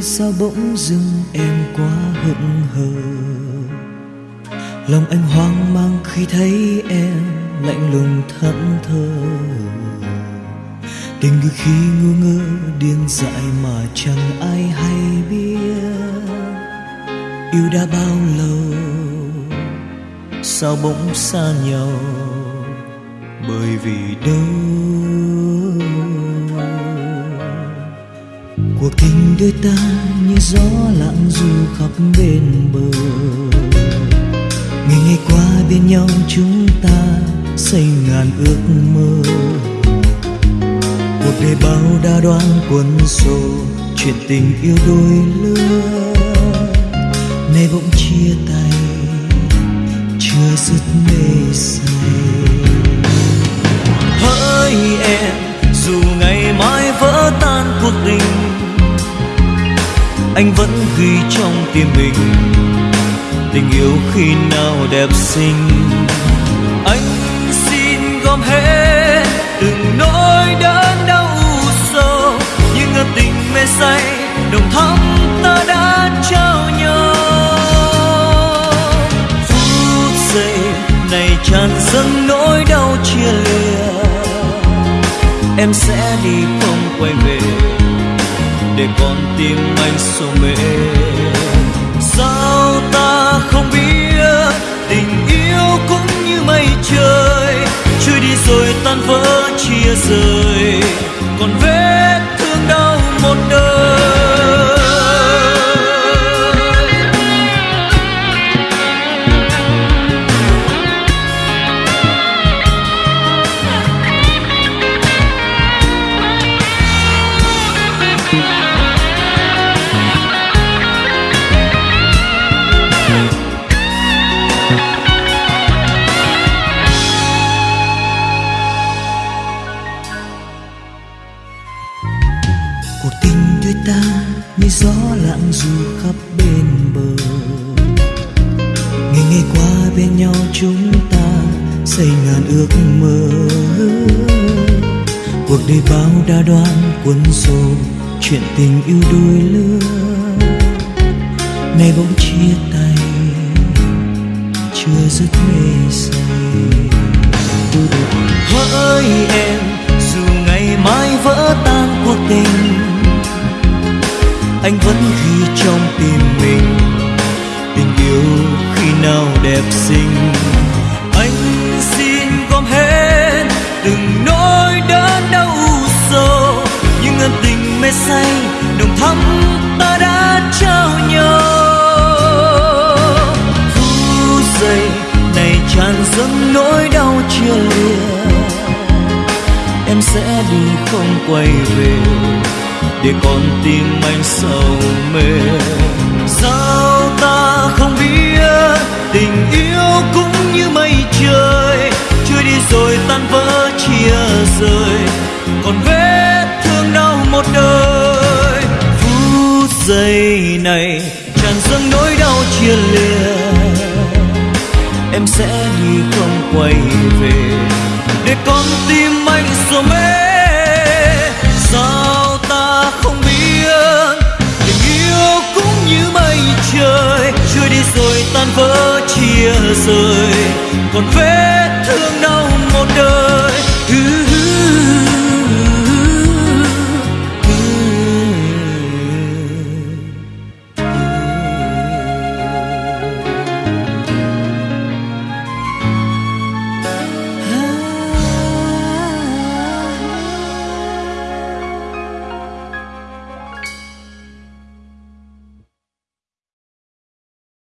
ơi sao bỗng dưng em quá hững hờ? Lòng anh hoang mang khi thấy em lạnh lùng thẫn thờ. Tình người khi ngu ngơ điên dại mà chẳng ai hay biết. Yêu đã bao lâu? Sao bỗng xa nhau? Bởi vì đâu đôi ta như gió lặng du khắp bên bờ. Ngày ngày qua bên nhau chúng ta xây ngàn ước mơ. Cuộc đời bao đa đoan quân xô chuyện tình yêu đôi lứa. Nay bỗng chia tay, chưa dứt mê say. Hỡi em, dù ngày mai vỡ tan cuộc tình anh vẫn ghi trong tim mình tình yêu khi nào đẹp xinh. Anh xin gom hết từng nỗi đớn đau sâu những ân tình mê say, đồng thắm ta đã trao nhau. Phút giây này tràn dâng nỗi đau chia lìa, em sẽ đi không quay về để con tim anh sầu mê sao ta không biết tình yêu cũng như mây trời, trôi đi rồi tan vỡ chia rời còn về. Cuộc tình đôi ta như gió lặng dù khắp bên bờ. Ngày ngày qua bên nhau chúng ta xây ngàn ước mơ. Cuộc đời bao đa đoan, cuốn xô chuyện tình yêu đôi lứa. Nay bỗng chia anh vẫn ghi trong tim mình tình yêu khi nào đẹp xinh. Anh xin gom hết từng nỗi đớn đau sâu những ân tình mê say đồng thắm ta đã trao nhau. Phút giây này tràn dâng nỗi đau chia lìa, em sẽ đi không quay về để con tim anh sầu mê. Sao ta không biết, tình yêu cũng như mây trời, trôi đi rồi tan vỡ chia rời. Còn vết thương đau một đời, phút giây này tràn dâng nỗi đau chia lìa. Em sẽ đi không quay về, để con tim anh sầu mê. tan vỡ chia rời. Còn vết thương đau một đời hứa